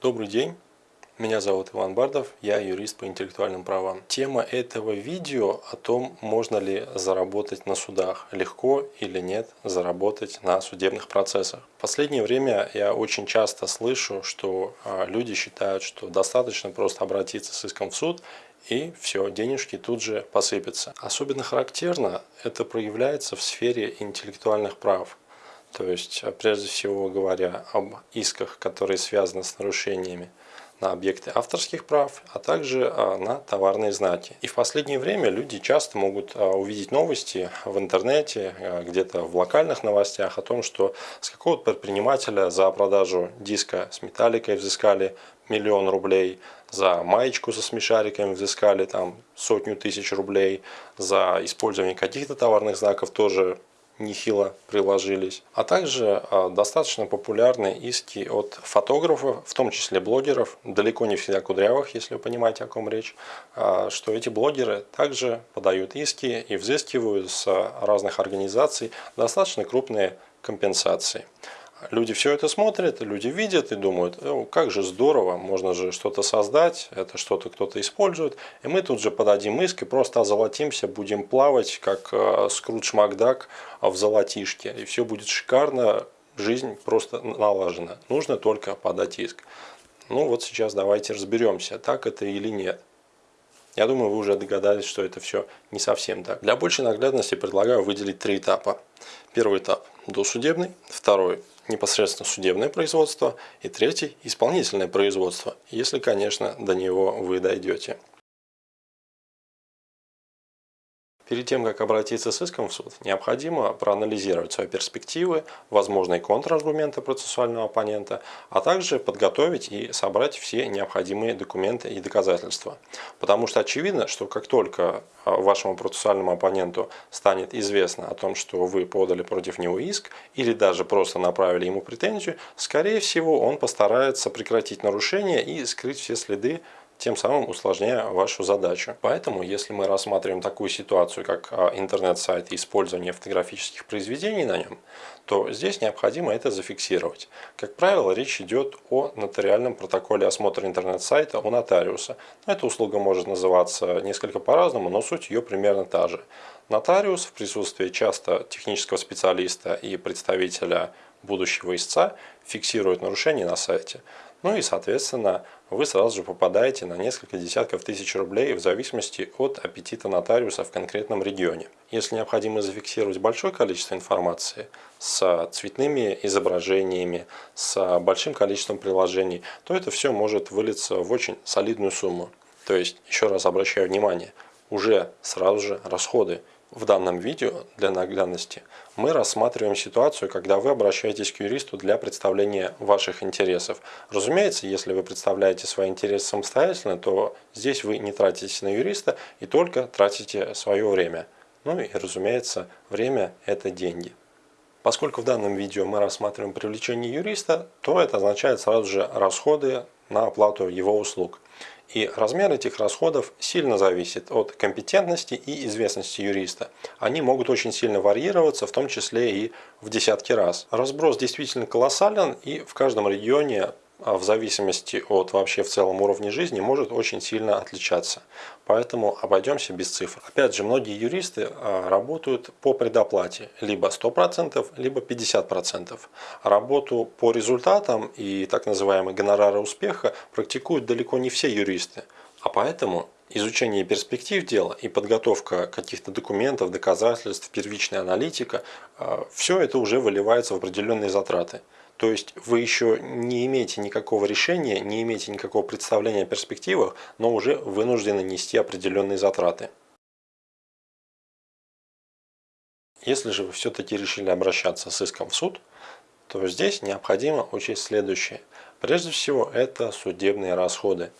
Добрый день, меня зовут Иван Бардов, я юрист по интеллектуальным правам. Тема этого видео о том, можно ли заработать на судах, легко или нет заработать на судебных процессах. В последнее время я очень часто слышу, что а, люди считают, что достаточно просто обратиться с иском в суд и все, денежки тут же посыпятся. Особенно характерно это проявляется в сфере интеллектуальных прав. То есть, прежде всего говоря об исках, которые связаны с нарушениями на объекты авторских прав, а также а, на товарные знаки. И в последнее время люди часто могут а, увидеть новости в интернете, а, где-то в локальных новостях о том, что с какого-то предпринимателя за продажу диска с металликой взыскали миллион рублей, за маечку со смешариками взыскали там сотню тысяч рублей, за использование каких-то товарных знаков тоже нехило приложились. А также а, достаточно популярны иски от фотографов, в том числе блогеров, далеко не всегда кудрявых, если вы понимаете, о ком речь, а, что эти блогеры также подают иски и взыскивают с разных организаций достаточно крупные компенсации. Люди все это смотрят, люди видят и думают, как же здорово, можно же что-то создать, это что-то кто-то использует, и мы тут же подадим иск и просто озолотимся, будем плавать, как э, Скрудж Макдак в золотишке, и все будет шикарно, жизнь просто налажена. Нужно только подать иск. Ну вот сейчас давайте разберемся, так это или нет. Я думаю, вы уже догадались, что это все не совсем так. Для большей наглядности предлагаю выделить три этапа. Первый этап – досудебный, второй – непосредственно судебное производство и третий – исполнительное производство, если, конечно, до него вы дойдете. Перед тем, как обратиться с иском в суд, необходимо проанализировать свои перспективы, возможные контраргументы процессуального оппонента, а также подготовить и собрать все необходимые документы и доказательства. Потому что очевидно, что как только а, вашему процессуальному оппоненту станет известно о том, что вы подали против него иск или даже просто направили ему претензию, скорее всего он постарается прекратить нарушение и скрыть все следы тем самым усложняя вашу задачу. Поэтому, если мы рассматриваем такую ситуацию, как а, интернет-сайт и использование фотографических произведений на нем, то здесь необходимо это зафиксировать. Как правило, речь идет о нотариальном протоколе осмотра интернет-сайта у нотариуса. Эта услуга может называться несколько по-разному, но суть ее примерно та же. Нотариус в присутствии часто технического специалиста и представителя будущего истца фиксирует нарушение на сайте. Ну и, соответственно, вы сразу же попадаете на несколько десятков тысяч рублей в зависимости от аппетита нотариуса в конкретном регионе. Если необходимо зафиксировать большое количество информации с цветными изображениями, с большим количеством приложений, то это все может вылиться в очень солидную сумму. То есть, еще раз обращаю внимание, уже сразу же расходы в данном видео для наглядности мы рассматриваем ситуацию, когда вы обращаетесь к юристу для представления ваших интересов. Разумеется, если вы представляете свои интересы самостоятельно, то здесь вы не тратите на юриста и только тратите свое время. Ну и, разумеется, время – это деньги. Поскольку в данном видео мы рассматриваем привлечение юриста, то это означает сразу же расходы на оплату его услуг. И размер этих расходов сильно зависит от компетентности и известности юриста. Они могут очень сильно варьироваться, в том числе и в десятки раз. Разброс действительно колоссален и в каждом регионе в зависимости от вообще в целом уровня жизни может очень сильно отличаться. Поэтому обойдемся без цифр. Опять же, многие юристы а, работают по предоплате, либо 100%, либо 50%. Работу по результатам и так называемые гонорары успеха практикуют далеко не все юристы. А поэтому изучение перспектив дела и подготовка каких-то документов, доказательств, первичная аналитика, а, все это уже выливается в определенные затраты. То есть вы еще не имеете никакого решения, не имеете никакого представления о перспективах, но уже вынуждены нести определенные затраты. Если же вы все-таки решили обращаться с иском в суд, то здесь необходимо учесть следующее. Прежде всего это судебные расходы.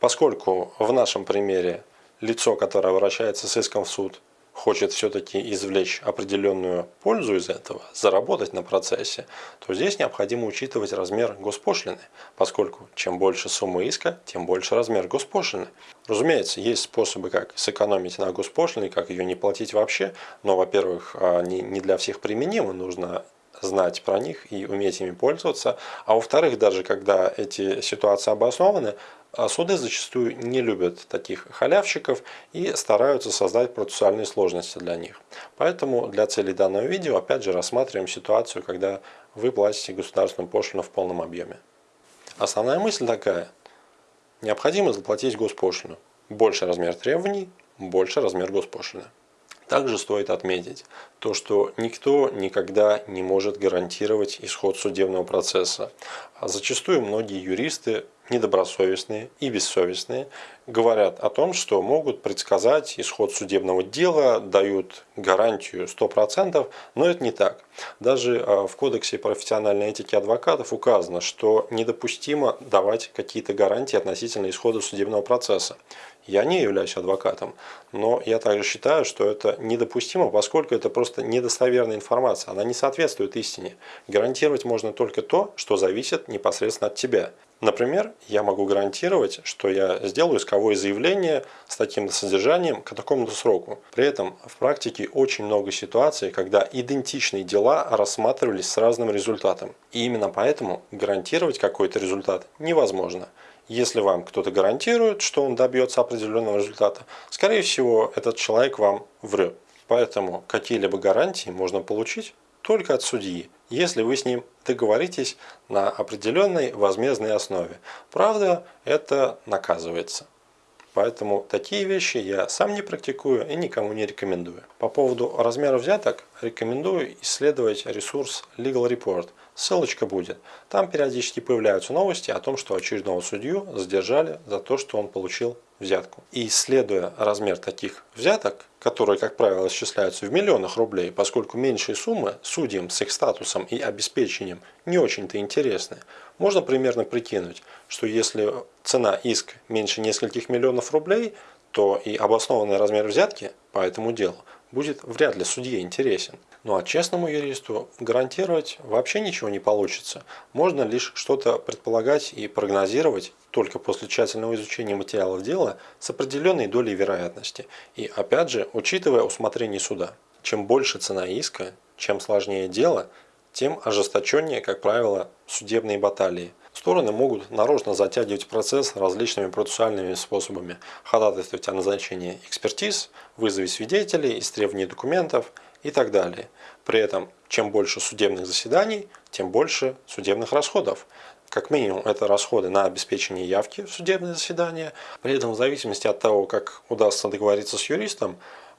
Поскольку в нашем примере лицо, которое обращается с иском в суд, хочет все-таки извлечь определенную пользу из этого, заработать на процессе, то здесь необходимо учитывать размер госпошлины, поскольку чем больше сумма иска, тем больше размер госпошлины. Разумеется, есть способы, как сэкономить на госпошлине, как ее не платить вообще, но, во-первых, не для всех применимо, нужно знать про них и уметь ими пользоваться. А во-вторых, даже когда эти ситуации обоснованы, а суды зачастую не любят таких халявщиков и стараются создать процессуальные сложности для них. Поэтому для целей данного видео опять же рассматриваем ситуацию, когда вы платите государственную пошлину в полном объеме. Основная мысль такая. Необходимо заплатить госпошлину. Больше размер требований, больше размер госпошлины. Также стоит отметить то, что никто никогда не может гарантировать исход судебного процесса. Зачастую многие юристы недобросовестные и бессовестные говорят о том, что могут предсказать исход судебного дела, дают гарантию 100%, но это не так. Даже а, в Кодексе профессиональной этики адвокатов указано, что недопустимо давать какие-то гарантии относительно исхода судебного процесса. Я не являюсь адвокатом, но я также считаю, что это недопустимо, поскольку это просто недостоверная информация, она не соответствует истине. Гарантировать можно только то, что зависит непосредственно от тебя. Например, я могу гарантировать, что я сделаю исковое заявление с таким содержанием к такому-то сроку. При этом в практике очень много ситуаций, когда идентичные дела рассматривались с разным результатом. И именно поэтому гарантировать какой-то результат невозможно. Если вам кто-то гарантирует, что он добьется определенного результата, скорее всего, этот человек вам врет. Поэтому какие-либо гарантии можно получить только от судьи, если вы с ним договоритесь на определенной возмездной основе. Правда, это наказывается. Поэтому такие вещи я сам не практикую и никому не рекомендую. По поводу размера взяток рекомендую исследовать ресурс Legal Report – Ссылочка будет. Там периодически появляются новости о том, что очередного судью задержали за то, что он получил взятку. И исследуя размер таких взяток, которые, как правило, исчисляются в миллионах рублей, поскольку меньшие суммы судьям с их статусом и обеспечением не очень-то интересны, можно примерно прикинуть, что если цена иск меньше нескольких миллионов рублей, то и обоснованный размер взятки по этому делу будет вряд ли судье интересен. Ну а честному юристу гарантировать вообще ничего не получится. Можно лишь что-то предполагать и прогнозировать только после тщательного изучения материалов дела с определенной долей вероятности. И опять же, учитывая усмотрение суда. Чем больше цена иска, чем сложнее дело, тем ожесточеннее, как правило, судебные баталии. Стороны могут нарочно затягивать процесс различными процессуальными способами, ходатайствовать о назначении экспертиз, вызове свидетелей, истребовании документов – и так далее. При этом, чем больше судебных заседаний, тем больше судебных расходов. Как минимум, это расходы на обеспечение явки в судебное заседание. При этом, в зависимости от того, как удастся договориться с юристом,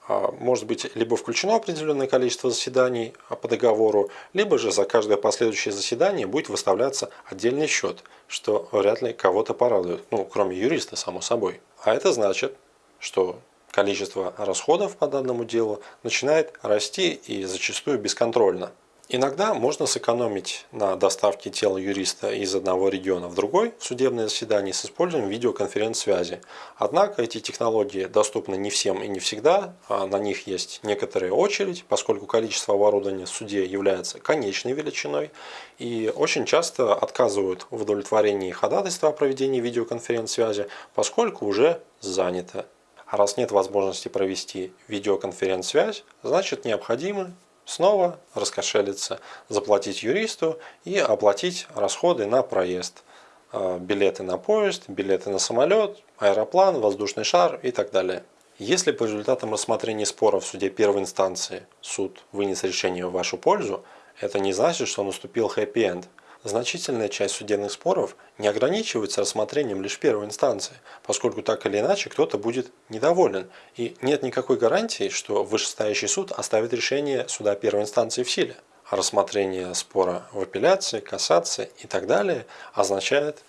а, может быть либо включено определенное количество заседаний по договору, либо же за каждое последующее заседание будет выставляться отдельный счет, что вряд ли кого-то порадует, ну, кроме юриста, само собой. А это значит, что количество расходов по данному делу начинает расти и зачастую бесконтрольно. Иногда можно сэкономить на доставке тела юриста из одного региона в другой в судебное заседание с использованием видеоконференц-связи. Однако эти технологии доступны не всем и не всегда, а на них есть некоторая очередь, поскольку количество оборудования в суде является конечной величиной, и очень часто отказывают в удовлетворении ходатайства о проведении видеоконференц-связи, поскольку уже занято. А раз нет возможности провести видеоконференц-связь, значит необходимо снова раскошелиться, заплатить юристу и оплатить расходы на проезд. А, билеты на поезд, билеты на самолет, аэроплан, воздушный шар и так далее. Если по результатам рассмотрения спора в суде первой инстанции суд вынес решение в вашу пользу, это не значит, что наступил хэппи-энд. Значительная часть судебных споров не ограничивается рассмотрением лишь первой инстанции, поскольку так или иначе кто-то будет недоволен, и нет никакой гарантии, что вышестоящий суд оставит решение суда первой инстанции в силе. А рассмотрение спора в апелляции, кассации и так далее означает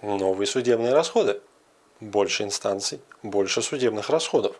новые судебные расходы. Больше инстанций, больше судебных расходов.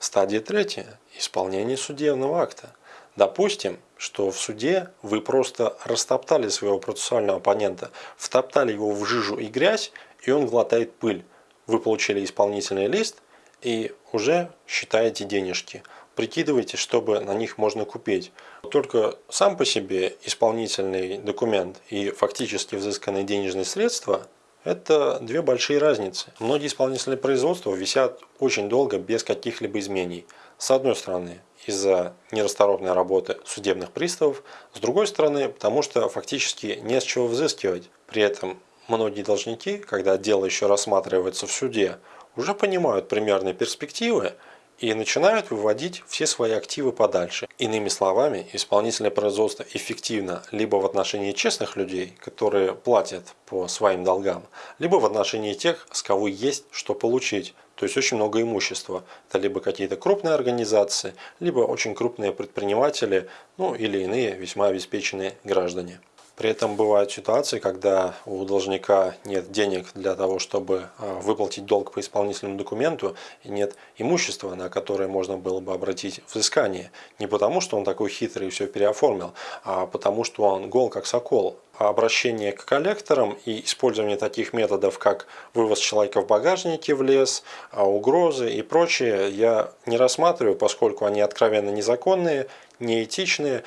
Стадия третья. Исполнение судебного акта. Допустим, что в суде вы просто растоптали своего процессуального оппонента, втоптали его в жижу и грязь, и он глотает пыль. Вы получили исполнительный лист и уже считаете денежки. Прикидывайте, чтобы на них можно купить. Только сам по себе исполнительный документ и фактически взысканные денежные средства – это две большие разницы. Многие исполнительные производства висят очень долго без каких-либо изменений. С одной стороны, из-за нерасторопной работы судебных приставов, с другой стороны, потому что фактически не с чего взыскивать. При этом многие должники, когда дело еще рассматривается в суде, уже понимают примерные перспективы и начинают выводить все свои активы подальше. Иными словами, исполнительное производство эффективно либо в отношении честных людей, которые платят по своим долгам, либо в отношении тех, с кого есть что получить. То есть очень много имущества. Это либо какие-то крупные организации, либо очень крупные предприниматели, ну или иные весьма обеспеченные граждане. При этом бывают ситуации, когда у должника нет денег для того, чтобы а, выплатить долг по исполнительному документу, и нет имущества, на которое можно было бы обратить взыскание. Не потому, что он такой хитрый и все переоформил, а потому, что он гол как сокол. А обращение к коллекторам и использование таких методов, как вывоз человека в багажнике в лес, а, угрозы и прочее, я не рассматриваю, поскольку они откровенно незаконные, неэтичные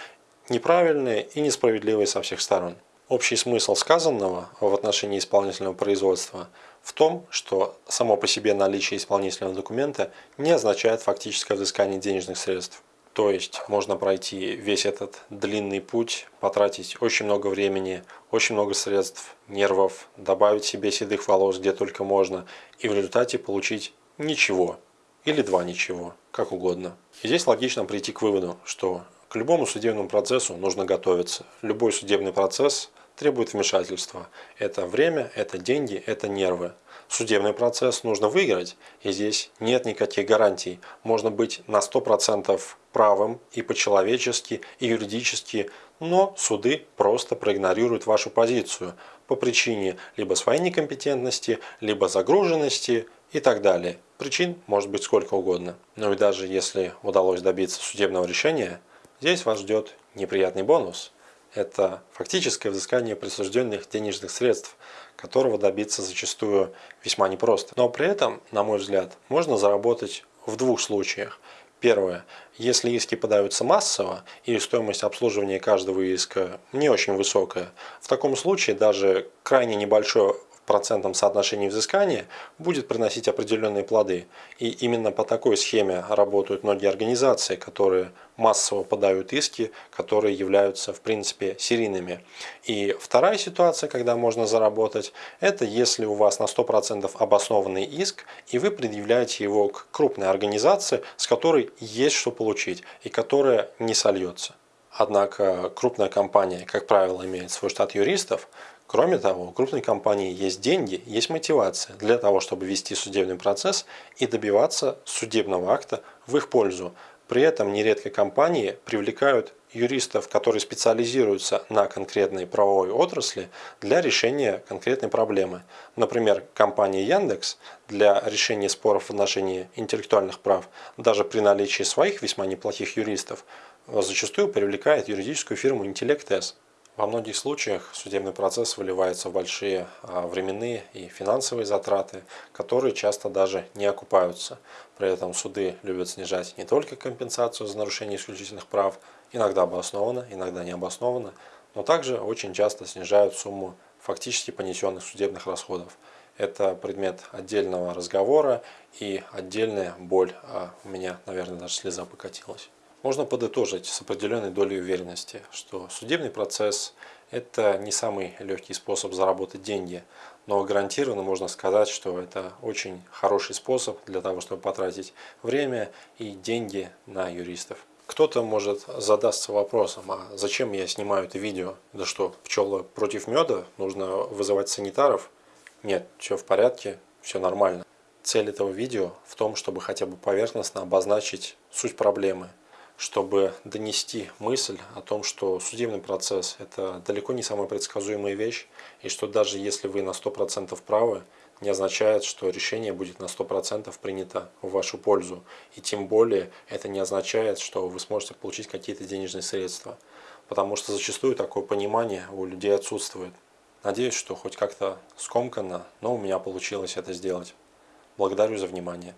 неправильные и несправедливые со всех сторон. Общий смысл сказанного в отношении исполнительного производства в том, что само по себе наличие исполнительного документа не означает фактическое взыскание денежных средств. То есть можно пройти весь этот длинный путь, потратить очень много времени, очень много средств, нервов, добавить себе седых волос где только можно и в результате получить ничего или два ничего, как угодно. И здесь логично прийти к выводу, что к любому судебному процессу нужно готовиться. Любой судебный процесс требует вмешательства. Это время, это деньги, это нервы. Судебный процесс нужно выиграть, и здесь нет никаких гарантий. Можно быть на 100% правым и по-человечески, и юридически, но суды просто проигнорируют вашу позицию по причине либо своей некомпетентности, либо загруженности и так далее. Причин может быть сколько угодно. Но и даже если удалось добиться судебного решения, Здесь вас ждет неприятный бонус. Это фактическое взыскание присужденных денежных средств, которого добиться зачастую весьма непросто. Но при этом, на мой взгляд, можно заработать в двух случаях. Первое. Если иски подаются массово и стоимость обслуживания каждого иска не очень высокая, в таком случае даже крайне небольшое процентном соотношении взыскания будет приносить определенные плоды. И именно по такой схеме работают многие организации, которые массово подают иски, которые являются в принципе серийными. И вторая ситуация, когда можно заработать, это если у вас на 100% обоснованный иск, и вы предъявляете его к крупной организации, с которой есть что получить, и которая не сольется. Однако крупная компания, как правило, имеет свой штат юристов, Кроме того, у крупной компании есть деньги, есть мотивация для того, чтобы вести судебный процесс и добиваться судебного акта в их пользу. При этом нередко компании привлекают юристов, которые специализируются на конкретной правовой отрасли для решения конкретной проблемы. Например, компания Яндекс для решения споров в отношении интеллектуальных прав, даже при наличии своих весьма неплохих юристов, зачастую привлекает юридическую фирму Интеллект-С. Во многих случаях судебный процесс выливается в большие а, временные и финансовые затраты, которые часто даже не окупаются. При этом суды любят снижать не только компенсацию за нарушение исключительных прав, иногда обоснованно, иногда не обоснованно, но также очень часто снижают сумму фактически понесенных судебных расходов. Это предмет отдельного разговора и отдельная боль. А у меня, наверное, даже слеза покатилась. Можно подытожить с определенной долей уверенности, что судебный процесс – это не самый легкий способ заработать деньги, но гарантированно можно сказать, что это очень хороший способ для того, чтобы потратить время и деньги на юристов. Кто-то может задаться вопросом, а зачем я снимаю это видео? Да что, пчелы против меда? Нужно вызывать санитаров? Нет, все в порядке, все нормально. Цель этого видео в том, чтобы хотя бы поверхностно обозначить суть проблемы – чтобы донести мысль о том, что судебный процесс – это далеко не самая предсказуемая вещь, и что даже если вы на 100% правы, не означает, что решение будет на 100% принято в вашу пользу. И тем более это не означает, что вы сможете получить какие-то денежные средства. Потому что зачастую такое понимание у людей отсутствует. Надеюсь, что хоть как-то скомканно, но у меня получилось это сделать. Благодарю за внимание.